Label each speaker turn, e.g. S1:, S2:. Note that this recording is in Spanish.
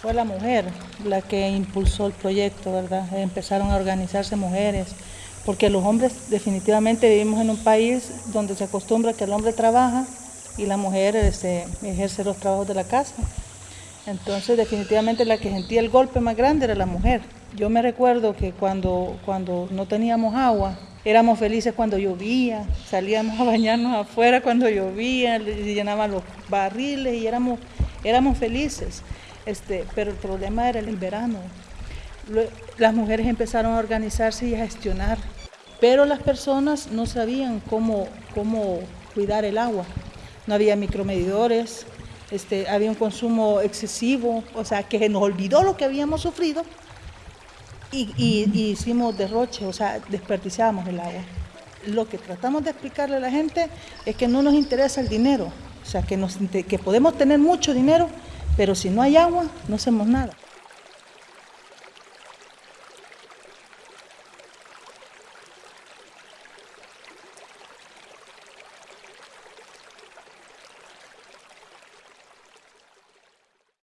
S1: Fue la mujer la que impulsó el proyecto, ¿verdad? Empezaron a organizarse mujeres, porque los hombres definitivamente vivimos en un país donde se acostumbra que el hombre trabaja y la mujer este, ejerce los trabajos de la casa. Entonces definitivamente la que sentía el golpe más grande era la mujer. Yo me recuerdo que cuando, cuando no teníamos agua, éramos felices cuando llovía, salíamos a bañarnos afuera cuando llovía, llenaban los barriles y éramos, éramos felices. Este, pero el problema era el verano. Las mujeres empezaron a organizarse y a gestionar, pero las personas no sabían cómo, cómo cuidar el agua. No había micromedidores, este, había un consumo excesivo, o sea, que nos olvidó lo que habíamos sufrido y, hicimos derroche, o sea, desperdiciábamos el agua. Lo que tratamos de explicarle a la gente es que no nos interesa el dinero, o sea, que podemos tener mucho dinero, pero si no hay agua, no hacemos nada.